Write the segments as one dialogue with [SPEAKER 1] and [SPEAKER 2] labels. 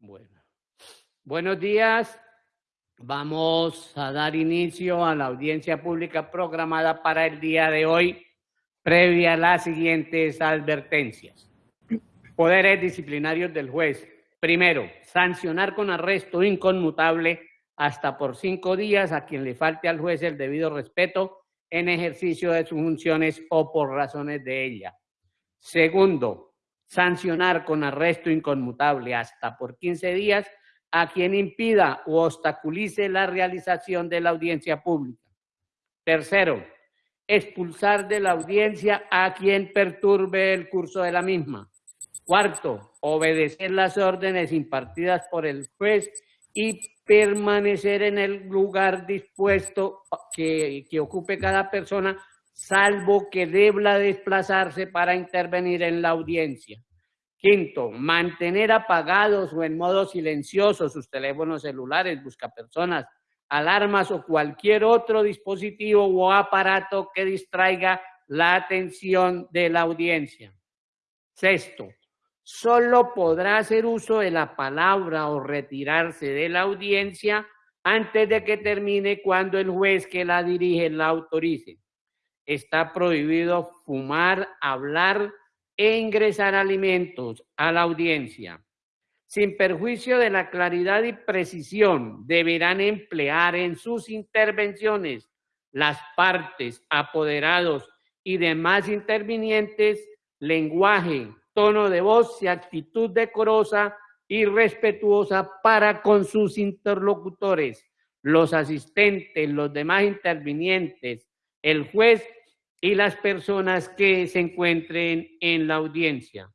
[SPEAKER 1] Bueno. Buenos días. Vamos a dar inicio a la audiencia pública programada para el día de hoy, previa a las siguientes advertencias. Poderes disciplinarios del juez. Primero, sancionar con arresto inconmutable hasta por cinco días a quien le falte al juez el debido respeto en ejercicio de sus funciones o por razones de ella. Segundo, sancionar con arresto inconmutable hasta por 15 días a quien impida o obstaculice la realización de la audiencia pública. Tercero, expulsar de la audiencia a quien perturbe el curso de la misma. Cuarto, obedecer las órdenes impartidas por el juez y permanecer en el lugar dispuesto que, que ocupe cada persona salvo que debla desplazarse para intervenir en la audiencia. Quinto, mantener apagados o en modo silencioso sus teléfonos celulares, buscapersonas, alarmas o cualquier otro dispositivo o aparato que distraiga la atención de la audiencia. Sexto, solo podrá hacer uso de la palabra o retirarse de la audiencia antes de que termine cuando el juez que la dirige la autorice está prohibido fumar, hablar e ingresar alimentos a la audiencia. Sin perjuicio de la claridad y precisión, deberán emplear en sus intervenciones las partes, apoderados y demás intervinientes lenguaje, tono de voz y actitud decorosa y respetuosa para con sus interlocutores, los asistentes, los demás intervinientes, el juez y las personas que se encuentren en la audiencia.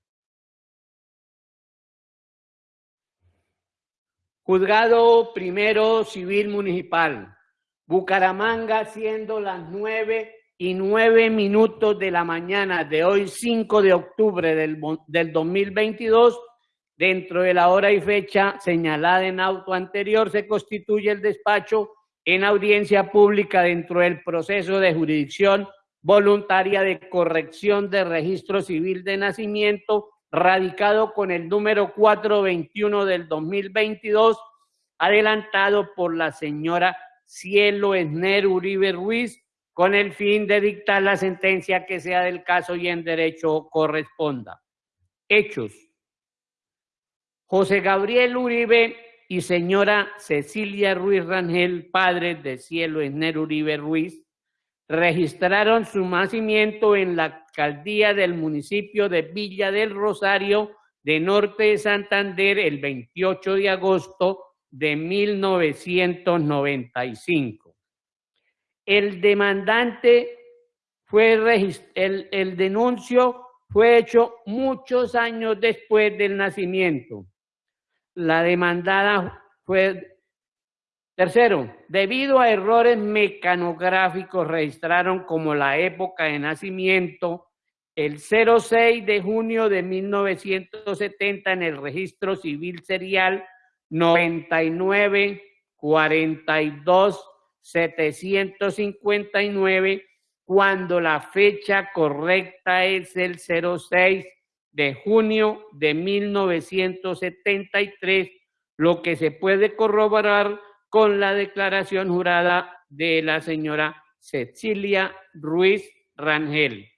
[SPEAKER 1] Juzgado Primero Civil Municipal, Bucaramanga, siendo las nueve y nueve minutos de la mañana de hoy, 5 de octubre del, del 2022, dentro de la hora y fecha señalada en auto anterior, se constituye el despacho en audiencia pública dentro del proceso de jurisdicción voluntaria de corrección de registro civil de nacimiento, radicado con el número 421 del 2022, adelantado por la señora Cielo Esner Uribe Ruiz, con el fin de dictar la sentencia que sea del caso y en derecho corresponda. Hechos. José Gabriel Uribe y señora Cecilia Ruiz Rangel, padres de Cielo Esner Uribe Ruiz, registraron su nacimiento en la alcaldía del municipio de Villa del Rosario de Norte de Santander el 28 de agosto de 1995. El demandante fue el, el denuncio fue hecho muchos años después del nacimiento. La demandada fue Tercero, debido a errores mecanográficos registraron como la época de nacimiento el 06 de junio de 1970 en el registro civil serial 99 42 759 cuando la fecha correcta es el 06 de junio de 1973, lo que se puede corroborar con la declaración jurada de la señora Cecilia Ruiz Rangel.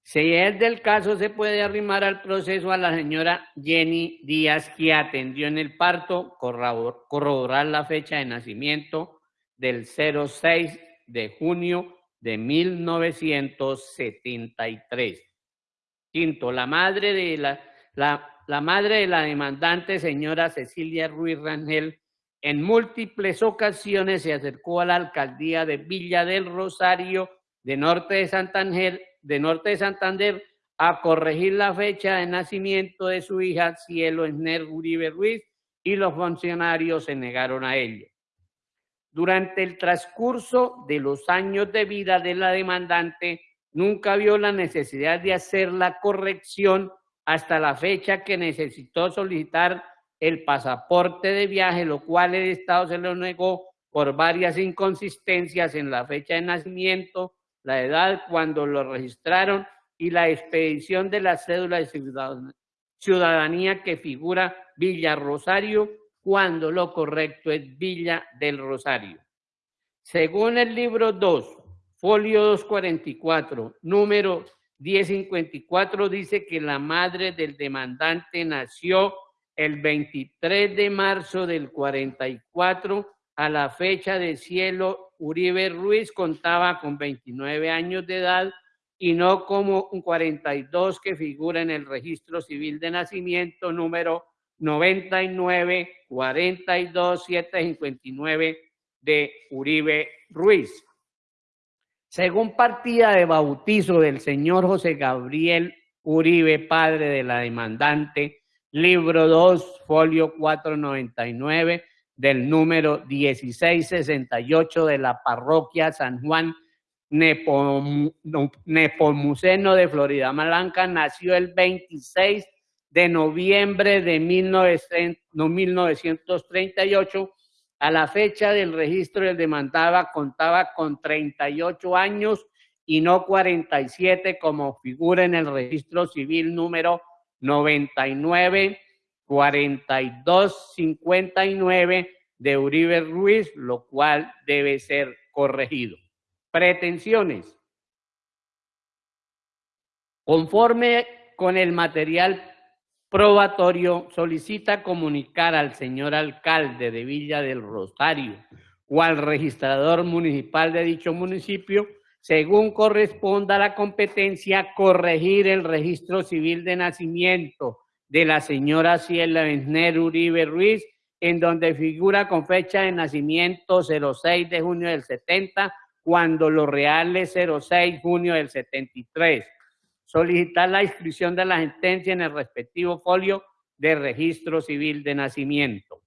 [SPEAKER 1] Si es del caso, se puede arrimar al proceso a la señora Jenny Díaz, que atendió en el parto, corroborar la fecha de nacimiento del 06 de junio de 1973. Quinto, la madre de la, la la madre de la demandante, señora Cecilia Ruiz Rangel, en múltiples ocasiones se acercó a la alcaldía de Villa del Rosario de Norte de Santander, a corregir la fecha de nacimiento de su hija Cielo Esner Uribe Ruiz y los funcionarios se negaron a ello. Durante el transcurso de los años de vida de la demandante, nunca vio la necesidad de hacer la corrección hasta la fecha que necesitó solicitar el pasaporte de viaje, lo cual el Estado se lo negó por varias inconsistencias en la fecha de nacimiento, la edad cuando lo registraron y la expedición de la cédula de ciudadanía que figura Villa Rosario cuando lo correcto es Villa del Rosario. Según el libro 2, folio 244, número 1054, dice que la madre del demandante nació el 23 de marzo del 44 a la fecha de cielo Uribe Ruiz contaba con 29 años de edad y no como un 42 que figura en el registro civil de nacimiento número 99 42 759 de Uribe Ruiz. Según partida de bautizo del señor José Gabriel Uribe, padre de la demandante, libro 2, folio 499 del número 1668 de la parroquia San Juan Nepomuceno de Florida Blanca, nació el 26 de noviembre de 1938. A la fecha del registro del demandaba contaba con 38 años y no 47 como figura en el registro civil número 99 4259 de Uribe Ruiz, lo cual debe ser corregido. Pretensiones. Conforme con el material probatorio, solicita comunicar al señor alcalde de Villa del Rosario o al registrador municipal de dicho municipio, según corresponda la competencia, corregir el registro civil de nacimiento de la señora Ciela Besner Uribe Ruiz, en donde figura con fecha de nacimiento 06 de junio del 70, cuando lo real es 06 junio del 73. Solicitar la inscripción de la sentencia en el respectivo folio de registro civil de nacimiento.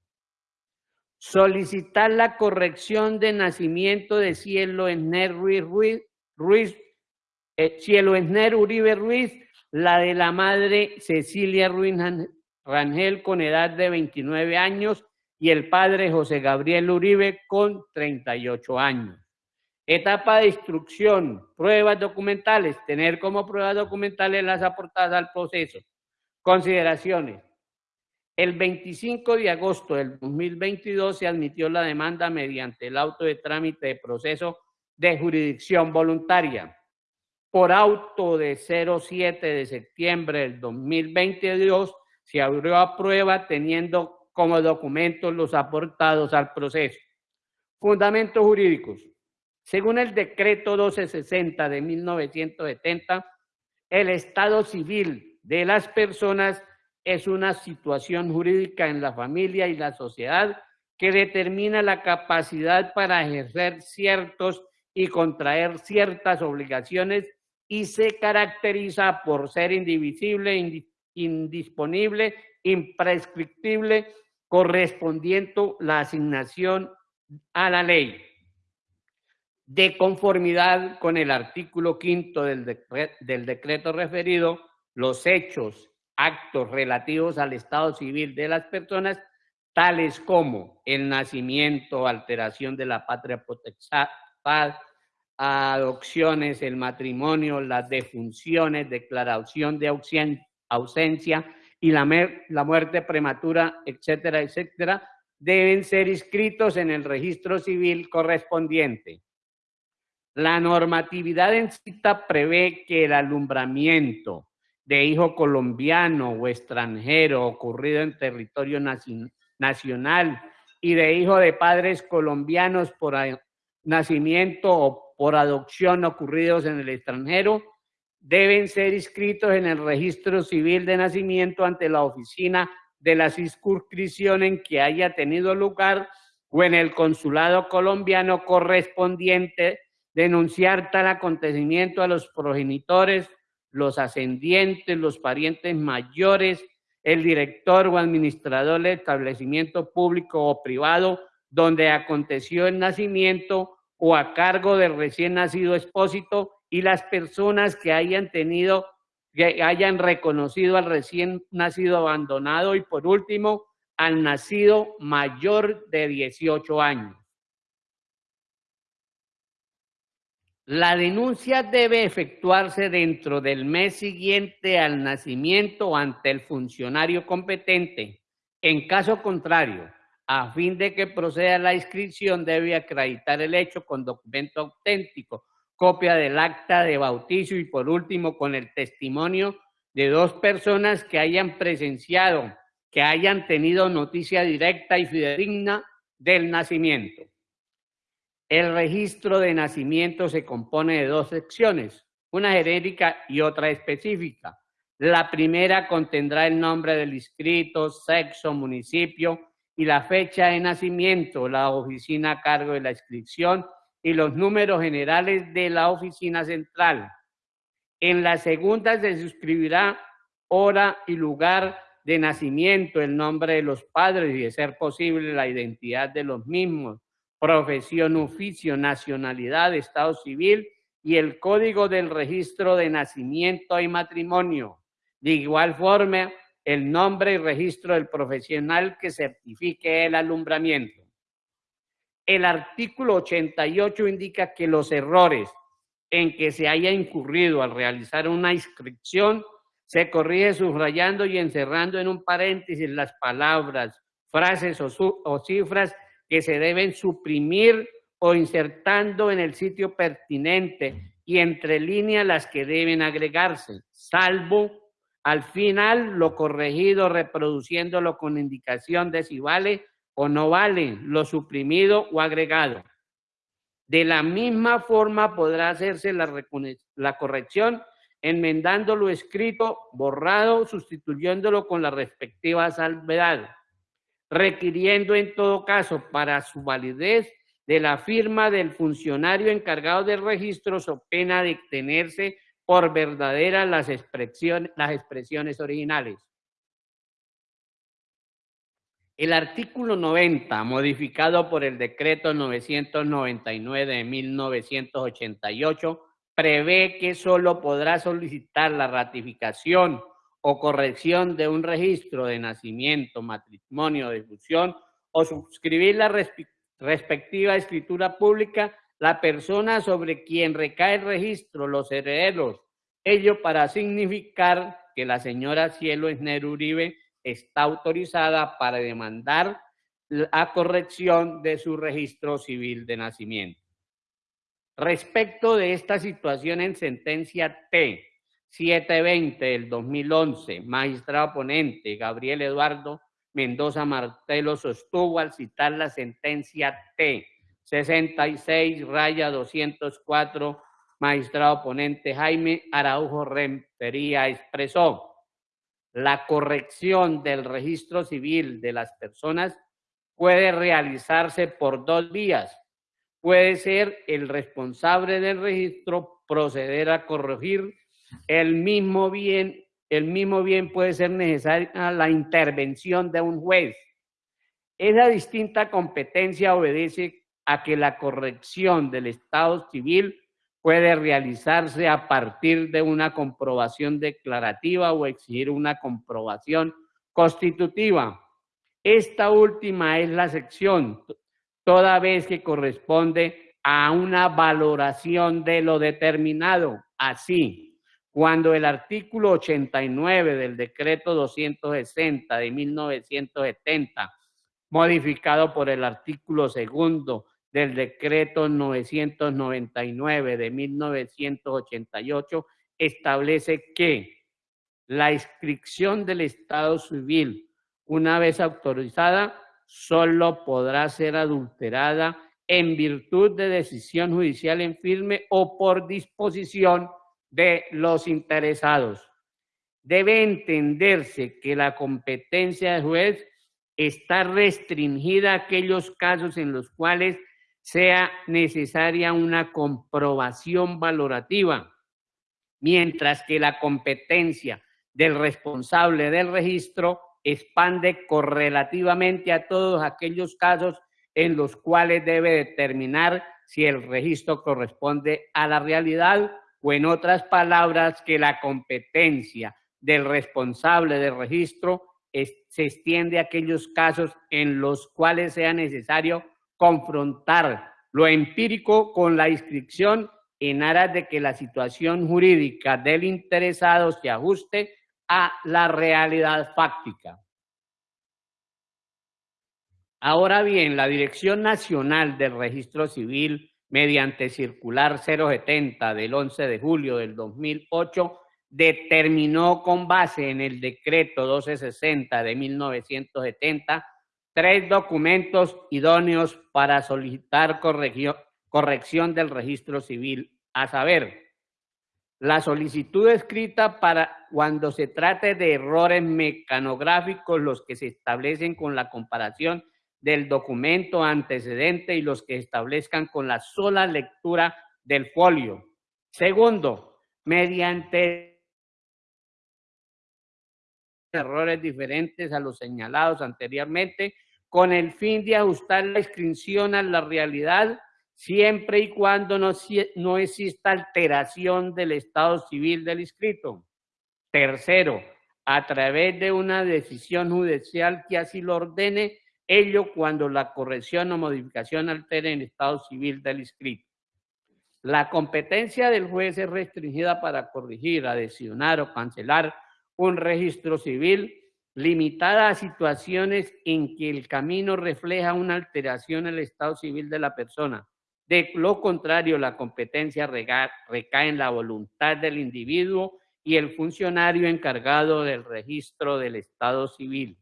[SPEAKER 1] Solicitar la corrección de nacimiento de Cielo Esner Ruiz, Ruiz, eh, Cielo Esner Uribe Ruiz la de la madre Cecilia Ruiz Rangel con edad de 29 años y el padre José Gabriel Uribe con 38 años. Etapa de instrucción, pruebas documentales, tener como pruebas documentales las aportadas al proceso. Consideraciones. El 25 de agosto del 2022 se admitió la demanda mediante el auto de trámite de proceso de jurisdicción voluntaria por auto de 07 de septiembre del 2022 se abrió a prueba teniendo como documentos los aportados al proceso. Fundamentos jurídicos. Según el decreto 1260 de 1970, el estado civil de las personas es una situación jurídica en la familia y la sociedad que determina la capacidad para ejercer ciertos y contraer ciertas obligaciones y se caracteriza por ser indivisible, indisponible, imprescriptible, correspondiendo la asignación a la ley. De conformidad con el artículo quinto del, del decreto referido, los hechos, actos relativos al estado civil de las personas, tales como el nacimiento, alteración de la patria potestad, adopciones, el matrimonio, las defunciones, declaración de ausencia y la, la muerte prematura, etcétera, etcétera, deben ser inscritos en el registro civil correspondiente. La normatividad en cita prevé que el alumbramiento de hijo colombiano o extranjero ocurrido en territorio nacional y de hijo de padres colombianos por nacimiento o por adopción ocurridos en el extranjero deben ser inscritos en el registro civil de nacimiento ante la oficina de la circunscripción en que haya tenido lugar o en el consulado colombiano correspondiente denunciar tal acontecimiento a los progenitores, los ascendientes, los parientes mayores, el director o administrador del establecimiento público o privado donde aconteció el nacimiento o a cargo del recién nacido expósito y las personas que hayan tenido, que hayan reconocido al recién nacido abandonado y por último al nacido mayor de 18 años. La denuncia debe efectuarse dentro del mes siguiente al nacimiento ante el funcionario competente. En caso contrario, a fin de que proceda la inscripción, debe acreditar el hecho con documento auténtico, copia del acta de bautizo y por último con el testimonio de dos personas que hayan presenciado, que hayan tenido noticia directa y fidedigna del nacimiento. El registro de nacimiento se compone de dos secciones, una genérica y otra específica. La primera contendrá el nombre del inscrito, sexo, municipio y la fecha de nacimiento, la oficina a cargo de la inscripción y los números generales de la oficina central. En la segunda se suscribirá hora y lugar de nacimiento, el nombre de los padres y, de ser posible, la identidad de los mismos, profesión, oficio, nacionalidad, estado civil y el código del registro de nacimiento y matrimonio. De igual forma, el nombre y registro del profesional que certifique el alumbramiento. El artículo 88 indica que los errores en que se haya incurrido al realizar una inscripción se corrige subrayando y encerrando en un paréntesis las palabras, frases o, o cifras que se deben suprimir o insertando en el sitio pertinente y entre líneas las que deben agregarse, salvo al final lo corregido reproduciéndolo con indicación de si vale o no vale lo suprimido o agregado. De la misma forma podrá hacerse la, la corrección enmendando lo escrito, borrado, sustituyéndolo con la respectiva salvedad requiriendo en todo caso para su validez de la firma del funcionario encargado del registro o pena de tenerse por verdaderas las expresiones, las expresiones originales. El artículo 90, modificado por el decreto 999 de 1988, prevé que solo podrá solicitar la ratificación o corrección de un registro de nacimiento, matrimonio, difusión o suscribir la respectiva escritura pública la persona sobre quien recae el registro, los herederos. Ello para significar que la señora Cielo Esner Uribe está autorizada para demandar la corrección de su registro civil de nacimiento. Respecto de esta situación en sentencia T, 720 del 2011, magistrado ponente Gabriel Eduardo Mendoza Martelo sostuvo al citar la sentencia T 66 raya 204, magistrado ponente Jaime Araujo Rempería expresó la corrección del registro civil de las personas puede realizarse por dos vías. Puede ser el responsable del registro proceder a corregir el mismo bien, el mismo bien puede ser necesaria la intervención de un juez. Esa distinta competencia obedece a que la corrección del Estado civil puede realizarse a partir de una comprobación declarativa o exigir una comprobación constitutiva. Esta última es la sección, toda vez que corresponde a una valoración de lo determinado. Así, cuando el artículo 89 del decreto 260 de 1970, modificado por el artículo segundo del decreto 999 de 1988, establece que la inscripción del Estado civil, una vez autorizada, solo podrá ser adulterada en virtud de decisión judicial en firme o por disposición de los interesados. Debe entenderse que la competencia del juez está restringida a aquellos casos en los cuales sea necesaria una comprobación valorativa, mientras que la competencia del responsable del registro expande correlativamente a todos aquellos casos en los cuales debe determinar si el registro corresponde a la realidad o en otras palabras, que la competencia del responsable del registro se extiende a aquellos casos en los cuales sea necesario confrontar lo empírico con la inscripción en aras de que la situación jurídica del interesado se ajuste a la realidad fáctica. Ahora bien, la Dirección Nacional del Registro Civil, mediante circular 070 del 11 de julio del 2008, determinó con base en el decreto 1260 de 1970 tres documentos idóneos para solicitar corrección del registro civil, a saber, la solicitud escrita para cuando se trate de errores mecanográficos, los que se establecen con la comparación del documento antecedente y los que establezcan con la sola lectura del folio. Segundo, mediante errores diferentes a los señalados anteriormente, con el fin de ajustar la inscripción a la realidad siempre y cuando no, no exista alteración del estado civil del inscrito. Tercero, a través de una decisión judicial que así lo ordene, ello cuando la corrección o modificación altere el estado civil del inscrito. La competencia del juez es restringida para corregir, adicionar o cancelar un registro civil limitada a situaciones en que el camino refleja una alteración el estado civil de la persona, de lo contrario, la competencia recae en la voluntad del individuo y el funcionario encargado del registro del Estado civil.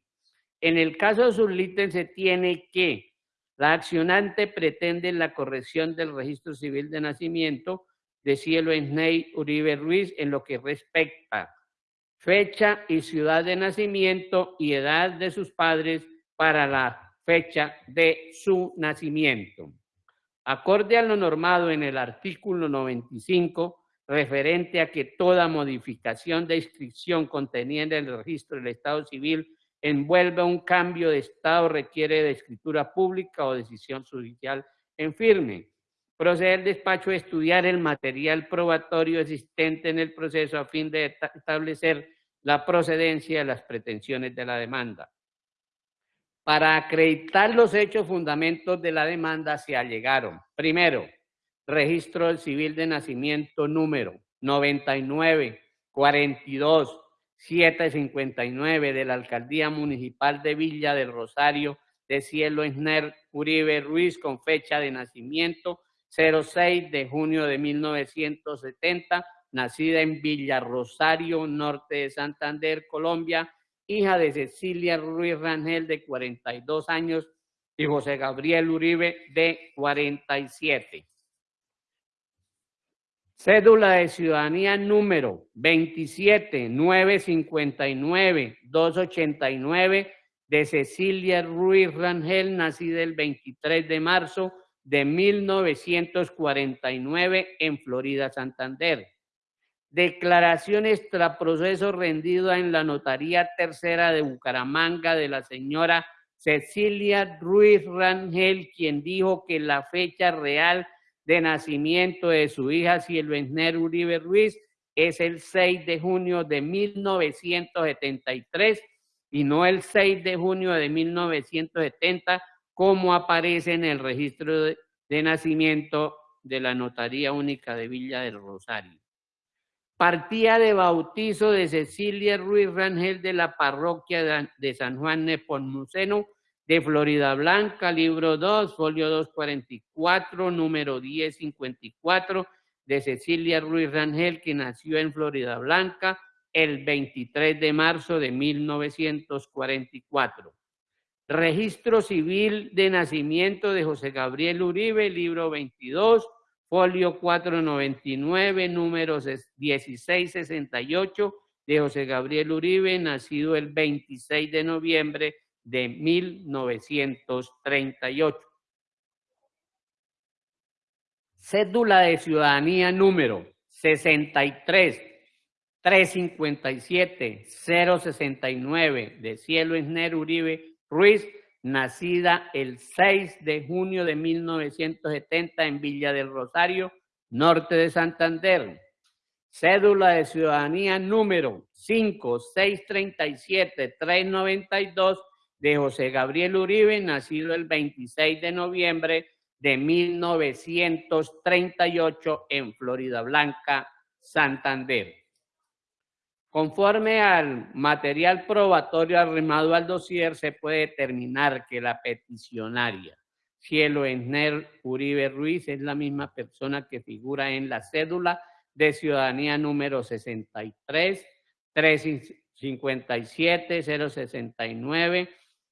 [SPEAKER 1] En el caso subliten se tiene que la accionante pretende la corrección del registro civil de nacimiento de Cielo Esnei Uribe Ruiz en lo que respecta fecha y ciudad de nacimiento y edad de sus padres para la fecha de su nacimiento. Acorde a lo normado en el artículo 95, referente a que toda modificación de inscripción contenida en el registro del Estado civil envuelva un cambio de Estado requiere de escritura pública o decisión judicial en firme. Procede el despacho a estudiar el material probatorio existente en el proceso a fin de establecer la procedencia de las pretensiones de la demanda. Para acreditar los hechos fundamentos de la demanda se allegaron, primero, registro civil de nacimiento número 99 42 759 de la Alcaldía Municipal de Villa del Rosario de Cielo Esner Uribe Ruiz con fecha de nacimiento 06 de junio de 1970, nacida en Villa Rosario, norte de Santander, Colombia, hija de Cecilia Ruiz Rangel, de 42 años, y José Gabriel Uribe, de 47. Cédula de ciudadanía número 27959-289 de Cecilia Ruiz Rangel, nacida el 23 de marzo de 1949 en Florida, Santander. Declaración extraproceso rendida en la Notaría Tercera de Bucaramanga de la señora Cecilia Ruiz Rangel, quien dijo que la fecha real de nacimiento de su hija Silvesner Uribe Ruiz es el 6 de junio de 1973 y no el 6 de junio de 1970 como aparece en el registro de, de nacimiento de la Notaría Única de Villa del Rosario. Partía de bautizo de Cecilia Ruiz Rangel de la parroquia de San Juan Nepomuceno de Florida Blanca, libro 2, folio 244, número 1054, de Cecilia Ruiz Rangel, que nació en Florida Blanca el 23 de marzo de 1944. Registro civil de nacimiento de José Gabriel Uribe, libro 22, folio 499, número 1668, de José Gabriel Uribe, nacido el 26 de noviembre de 1938. Cédula de ciudadanía número 63 357 069 de Cielo Esner Uribe Ruiz, nacida el 6 de junio de 1970 en Villa del Rosario, norte de Santander. Cédula de ciudadanía número 5637-392 de José Gabriel Uribe, nacido el 26 de noviembre de 1938 en Florida Blanca, Santander. Conforme al material probatorio arrimado al dossier, se puede determinar que la peticionaria Cielo Esner Uribe Ruiz es la misma persona que figura en la cédula de ciudadanía número 63 357 069,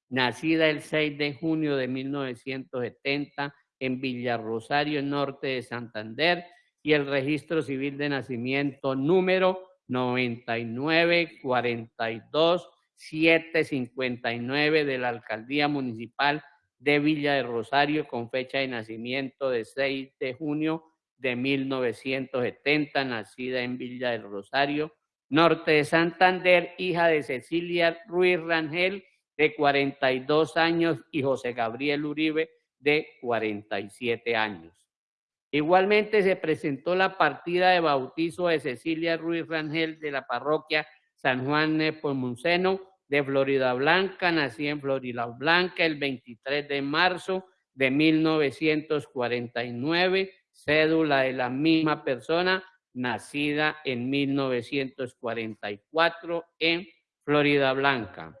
[SPEAKER 1] nacida el 6 de junio de 1970 en Villarrosario, norte de Santander, y el registro civil de nacimiento número 9942 759 de la Alcaldía Municipal de Villa de Rosario con fecha de nacimiento de 6 de junio de 1970, nacida en Villa del Rosario, norte de Santander, hija de Cecilia Ruiz Rangel, de 42 años, y José Gabriel Uribe, de 47 años. Igualmente se presentó la partida de bautizo de Cecilia Ruiz Rangel de la parroquia San Juan Nepomuceno de Florida Blanca, nací en Florida Blanca el 23 de marzo de 1949, cédula de la misma persona, nacida en 1944 en Florida Blanca.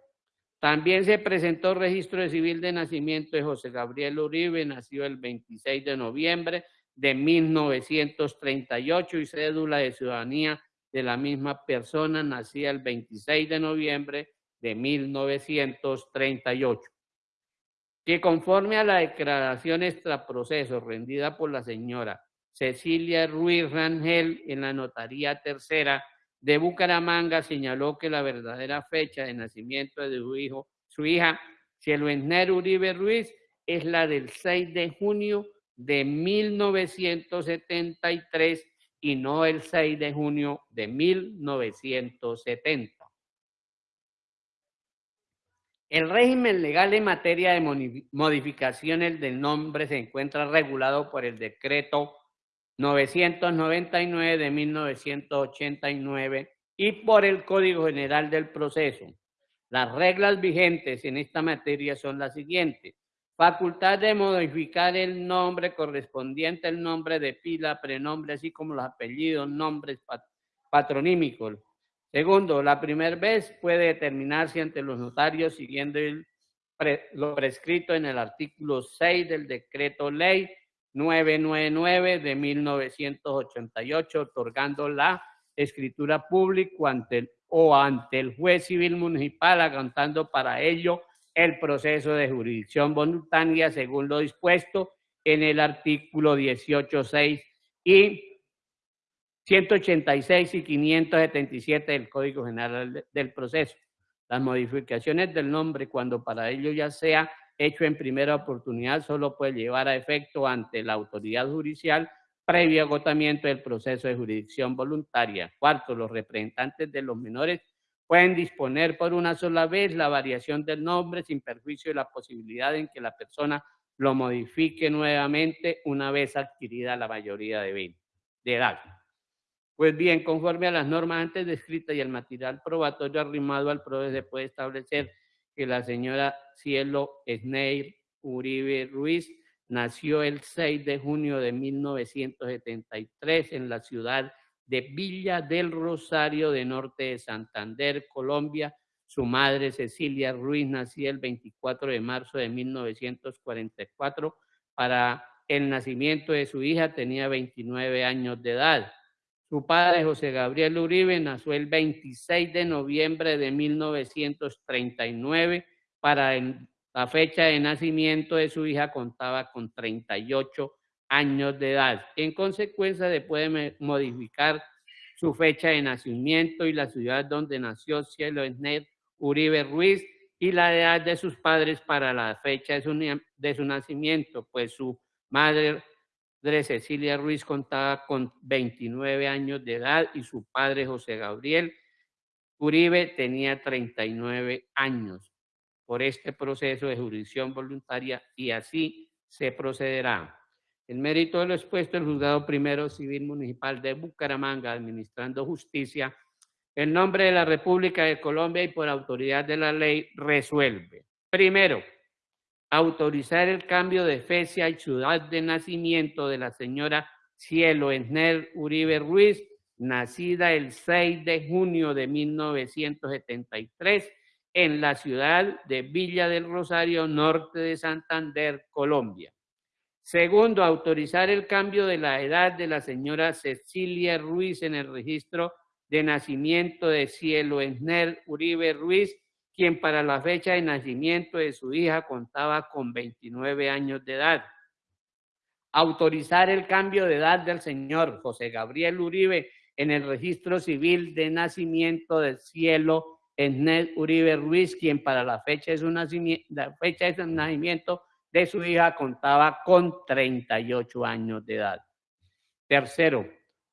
[SPEAKER 1] También se presentó registro civil de nacimiento de José Gabriel Uribe, nació el 26 de noviembre de 1938 y cédula de ciudadanía de la misma persona, nacida el 26 de noviembre de 1938, que conforme a la declaración extraproceso rendida por la señora Cecilia Ruiz Rangel en la Notaría Tercera de Bucaramanga señaló que la verdadera fecha de nacimiento de su hijo, su hija Cielo Uribe Ruiz es la del 6 de junio de 1973 y no el 6 de junio de 1970. El régimen legal en materia de modificaciones del nombre se encuentra regulado por el decreto 999 de 1989 y por el Código General del Proceso. Las reglas vigentes en esta materia son las siguientes. Facultad de modificar el nombre correspondiente al nombre de pila, prenombre, así como los apellidos, nombres patronímicos. Segundo, la primera vez puede determinarse ante los notarios siguiendo lo prescrito en el artículo 6 del decreto ley 999 de 1988, otorgando la escritura pública ante o ante el juez civil municipal, aguantando para ello el proceso de jurisdicción voluntaria según lo dispuesto en el artículo 18.6 y 186 y 577 del Código General del Proceso. Las modificaciones del nombre, cuando para ello ya sea hecho en primera oportunidad, solo puede llevar a efecto ante la autoridad judicial previo agotamiento del proceso de jurisdicción voluntaria. Cuarto, los representantes de los menores pueden disponer por una sola vez la variación del nombre sin perjuicio de la posibilidad en que la persona lo modifique nuevamente una vez adquirida la mayoría de edad. Pues bien, conforme a las normas antes descritas y el material probatorio arrimado al proceso, se puede establecer que la señora Cielo Sneir Uribe Ruiz nació el 6 de junio de 1973 en la ciudad de Villa del Rosario de Norte de Santander, Colombia. Su madre Cecilia Ruiz nació el 24 de marzo de 1944. Para el nacimiento de su hija tenía 29 años de edad. Su padre, José Gabriel Uribe, nació el 26 de noviembre de 1939. Para la fecha de nacimiento de su hija contaba con 38 años de edad. En consecuencia, se puede modificar su fecha de nacimiento y la ciudad donde nació Cielo Esner Uribe Ruiz y la edad de sus padres para la fecha de su, de su nacimiento, pues su madre Cecilia Ruiz contaba con 29 años de edad y su padre José Gabriel Uribe tenía 39 años por este proceso de jurisdicción voluntaria y así se procederá. En mérito de lo expuesto, el Juzgado Primero Civil Municipal de Bucaramanga, administrando justicia, en nombre de la República de Colombia y por autoridad de la ley, resuelve. Primero, autorizar el cambio de fecha y ciudad de nacimiento de la señora Cielo Esner Uribe Ruiz, nacida el 6 de junio de 1973 en la ciudad de Villa del Rosario, norte de Santander, Colombia. Segundo, autorizar el cambio de la edad de la señora Cecilia Ruiz en el registro de nacimiento de Cielo Esner Uribe Ruiz, quien para la fecha de nacimiento de su hija contaba con 29 años de edad. Autorizar el cambio de edad del señor José Gabriel Uribe en el registro civil de nacimiento de Cielo Esner Uribe Ruiz, quien para la fecha de su nacimiento, la fecha de nacimiento de su hija contaba con 38 años de edad. Tercero,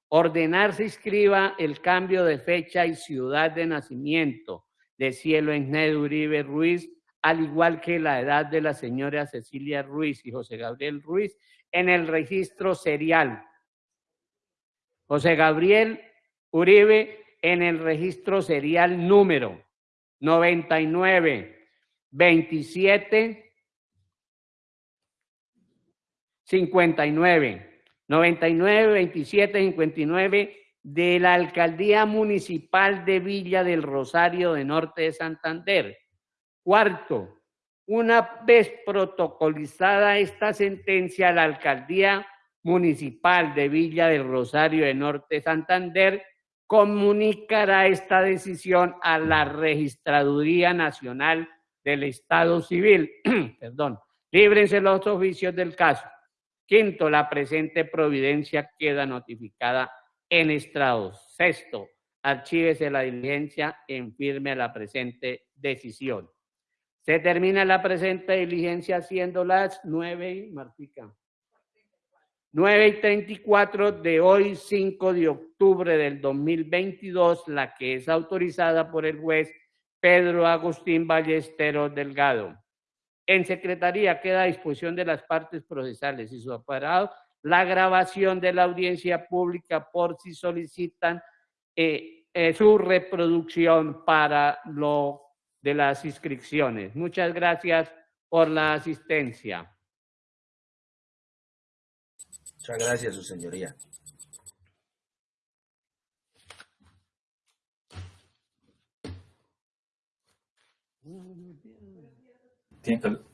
[SPEAKER 1] ordenar se inscriba el cambio de fecha y ciudad de nacimiento de Cielo Esner Uribe Ruiz, al igual que la edad de la señora Cecilia Ruiz y José Gabriel Ruiz, en el registro serial. José Gabriel Uribe en el registro serial número 99 27 59 99 27 59 de la Alcaldía Municipal de Villa del Rosario de Norte de Santander. Cuarto, una vez protocolizada esta sentencia, la Alcaldía Municipal de Villa del Rosario de Norte de Santander comunicará esta decisión a la Registraduría Nacional del Estado Civil. Perdón. Líbrense los oficios del caso. Quinto, la presente providencia queda notificada en estrados. Sexto, archívese la diligencia en firme a la presente decisión. Se termina la presente diligencia siendo las nueve, Martica. 9 y 34 de hoy, 5 de octubre del 2022, la que es autorizada por el juez Pedro Agustín Ballesteros Delgado. En Secretaría queda a disposición de las partes procesales y su aparato la grabación de la audiencia pública por si solicitan eh, eh, su reproducción para lo de las inscripciones. Muchas gracias por la asistencia.
[SPEAKER 2] Muchas gracias, su señoría. Tiempo.